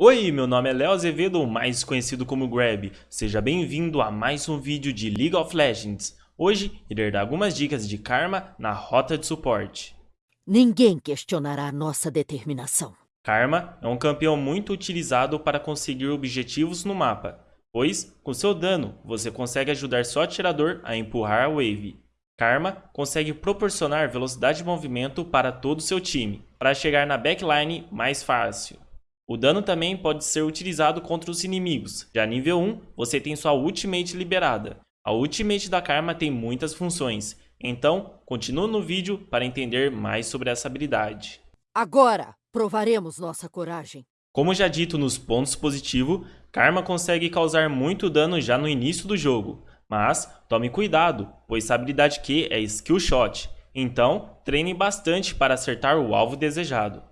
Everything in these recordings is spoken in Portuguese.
Oi, meu nome é Léo Azevedo, mais conhecido como Grab. Seja bem-vindo a mais um vídeo de League of Legends. Hoje, irei dar algumas dicas de Karma na rota de suporte. Ninguém questionará nossa determinação. Karma é um campeão muito utilizado para conseguir objetivos no mapa, pois, com seu dano, você consegue ajudar seu atirador a empurrar a wave. Karma consegue proporcionar velocidade de movimento para todo o seu time, para chegar na backline mais fácil. O dano também pode ser utilizado contra os inimigos. Já nível 1, você tem sua Ultimate liberada. A Ultimate da Karma tem muitas funções, então continue no vídeo para entender mais sobre essa habilidade. Agora provaremos nossa coragem. Como já dito nos pontos positivos, Karma consegue causar muito dano já no início do jogo. Mas tome cuidado, pois essa habilidade Q é Skill Shot, então treine bastante para acertar o alvo desejado.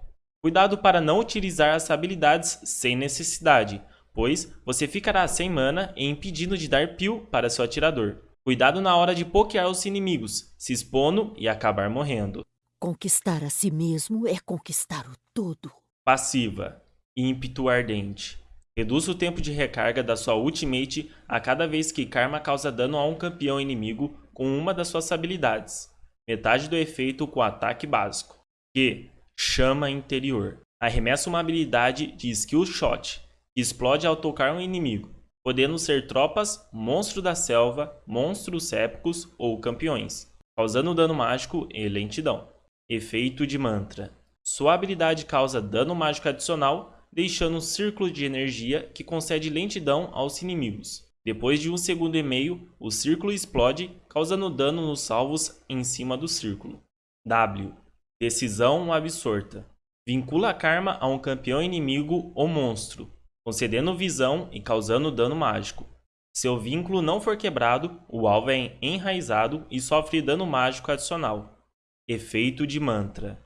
Cuidado para não utilizar as habilidades sem necessidade, pois você ficará sem mana e impedindo de dar peel para seu atirador. Cuidado na hora de pokear os inimigos, se expondo e acabar morrendo. Conquistar a si mesmo é conquistar o todo. Passiva. Ímpeto Ardente. Reduz o tempo de recarga da sua ultimate a cada vez que Karma causa dano a um campeão inimigo com uma das suas habilidades. Metade do efeito com ataque básico. Q. Chama Interior. Arremessa uma habilidade de Skill Shot, que explode ao tocar um inimigo, podendo ser tropas, monstro da selva, monstros épicos ou campeões, causando dano mágico e lentidão. Efeito de Mantra. Sua habilidade causa dano mágico adicional, deixando um círculo de energia que concede lentidão aos inimigos. Depois de um segundo e meio, o círculo explode, causando dano nos salvos em cima do círculo. W. Decisão absorta. Vincula karma a um campeão inimigo ou monstro, concedendo visão e causando dano mágico. Se o vínculo não for quebrado, o alvo é enraizado e sofre dano mágico adicional. Efeito de mantra.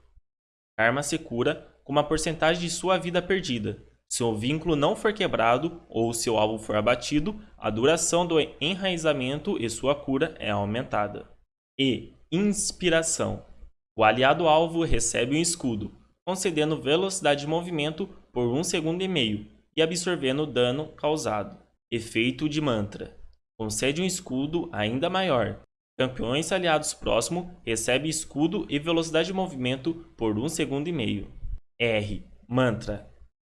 Karma se cura com uma porcentagem de sua vida perdida. Se o vínculo não for quebrado ou seu alvo for abatido, a duração do enraizamento e sua cura é aumentada. E inspiração. O aliado alvo recebe um escudo, concedendo velocidade de movimento por um segundo e meio e absorvendo o dano causado. Efeito de mantra. Concede um escudo ainda maior. Campeões aliados próximos recebem escudo e velocidade de movimento por um segundo e meio. R. Mantra.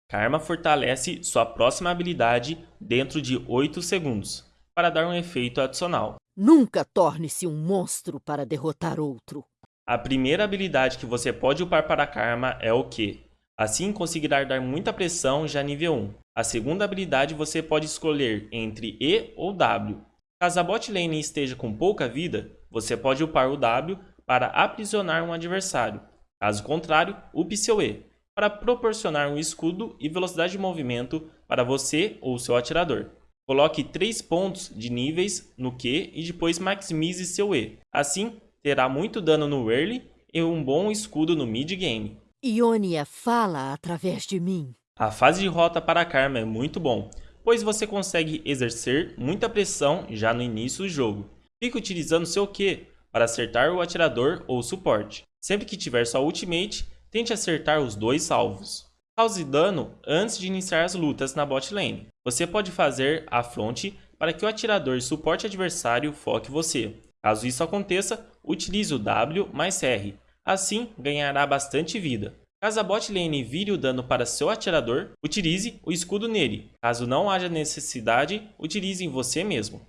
Karma fortalece sua próxima habilidade dentro de 8 segundos, para dar um efeito adicional. Nunca torne-se um monstro para derrotar outro. A primeira habilidade que você pode upar para Karma é o Q. Assim conseguirá dar muita pressão já nível 1. A segunda habilidade você pode escolher entre E ou W. Caso a bot lane esteja com pouca vida, você pode upar o W para aprisionar um adversário. Caso contrário, upe seu E, para proporcionar um escudo e velocidade de movimento para você ou seu atirador. Coloque 3 pontos de níveis no Q e depois maximize seu E. Assim, terá muito dano no early e um bom escudo no mid game. Ionia fala através de mim. A fase de rota para Karma é muito bom, pois você consegue exercer muita pressão já no início do jogo. Fique utilizando seu Q para acertar o atirador ou suporte. Sempre que tiver sua ultimate, tente acertar os dois salvos. Cause dano antes de iniciar as lutas na bot lane. Você pode fazer a front para que o atirador e suporte adversário foque você. Caso isso aconteça, utilize o W mais R, assim ganhará bastante vida. Caso a bot lane vire o dano para seu atirador, utilize o escudo nele. Caso não haja necessidade, utilize em você mesmo.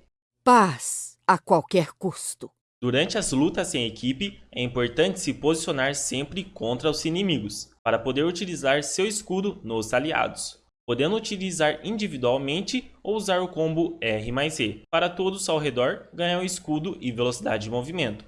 Paz a qualquer custo. Durante as lutas em equipe, é importante se posicionar sempre contra os inimigos, para poder utilizar seu escudo nos aliados podendo utilizar individualmente ou usar o combo R mais E. Para todos ao redor, ganhar um escudo e velocidade de movimento.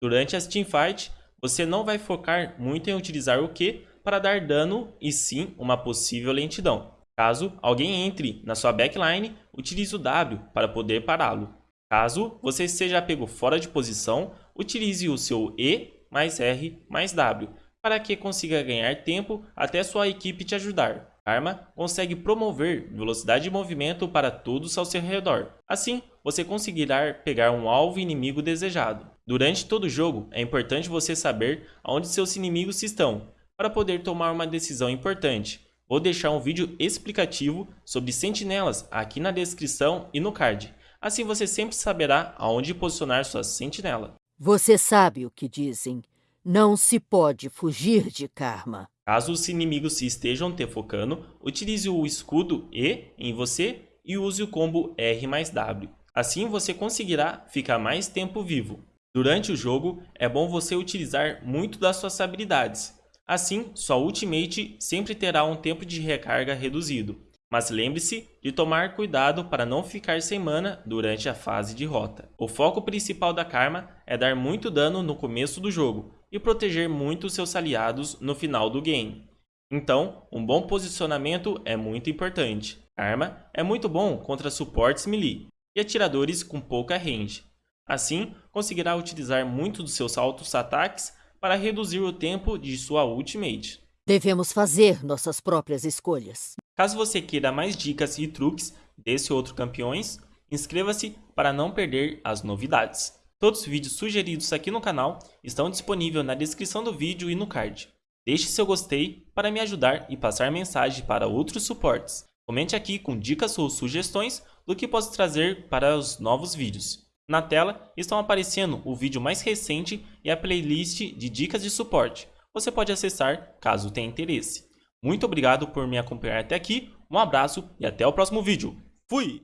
Durante as teamfight, você não vai focar muito em utilizar o Q para dar dano e sim uma possível lentidão. Caso alguém entre na sua backline, utilize o W para poder pará-lo. Caso você seja pego fora de posição, utilize o seu E mais R mais W para que consiga ganhar tempo até sua equipe te ajudar arma consegue promover velocidade de movimento para todos ao seu redor. Assim, você conseguirá pegar um alvo inimigo desejado. Durante todo o jogo, é importante você saber onde seus inimigos estão, para poder tomar uma decisão importante, Vou deixar um vídeo explicativo sobre sentinelas aqui na descrição e no card. Assim você sempre saberá aonde posicionar sua sentinela. Você sabe o que dizem. Não se pode fugir de karma. Caso os inimigos se estejam te focando, utilize o escudo E em você e use o combo R mais W. Assim você conseguirá ficar mais tempo vivo. Durante o jogo, é bom você utilizar muito das suas habilidades. Assim, sua ultimate sempre terá um tempo de recarga reduzido. Mas lembre-se de tomar cuidado para não ficar sem mana durante a fase de rota. O foco principal da Karma é dar muito dano no começo do jogo e proteger muito seus aliados no final do game. Então, um bom posicionamento é muito importante. Karma é muito bom contra suportes melee e atiradores com pouca range. Assim, conseguirá utilizar muito dos seus altos ataques para reduzir o tempo de sua ultimate. Devemos fazer nossas próprias escolhas. Caso você queira mais dicas e truques desse outro campeões, inscreva-se para não perder as novidades. Todos os vídeos sugeridos aqui no canal estão disponíveis na descrição do vídeo e no card. Deixe seu gostei para me ajudar e passar mensagem para outros suportes. Comente aqui com dicas ou sugestões do que posso trazer para os novos vídeos. Na tela estão aparecendo o vídeo mais recente e a playlist de dicas de suporte. Você pode acessar caso tenha interesse. Muito obrigado por me acompanhar até aqui, um abraço e até o próximo vídeo. Fui!